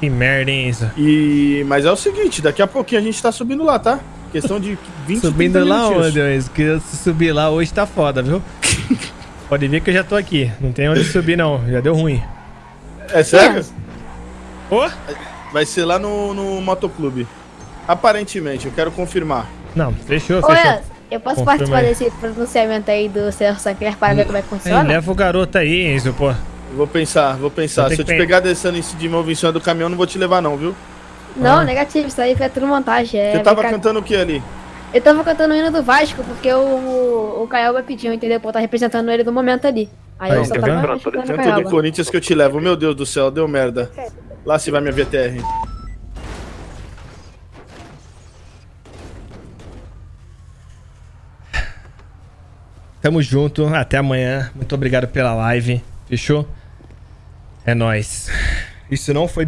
Que merda, hein, isso? E... Mas é o seguinte, daqui a pouquinho a gente tá subindo lá, tá? Questão de 20 Subindo 30 lá onde, Enzo? Que se subir lá hoje tá foda, viu? Pode ver que eu já tô aqui. Não tem onde subir, não. Já deu ruim. É sério? Ô? Vai ser lá no, no motoclube. Aparentemente, eu quero confirmar. Não, fechou, Ô, fechou. Enzo, eu posso Confirma participar aí. desse pronunciamento aí do Senhor Sancler para ver como é que funciona? leva o garoto aí, Enzo, pô. Vou pensar, vou pensar. Se eu te pen- pegar descendo de novo em cima do caminhão, não vou te levar não, viu? Não, Ah. negativo, isso aí foi tudo montagem. É Você tava cantando o que ali? Eu tava cantando o hino do Vasco porque o, o, o Caioba pediu, entendeu? Eu tá representando ele no momento ali. Aí Aí, eu só tá tava representando do. Corinthians que eu te levo. Meu Deus do céu, deu merda. Lá se vai minha VTR. Tamo junto. Até amanhã. Muito obrigado pela live. Fechou? É nóis. Isso não foi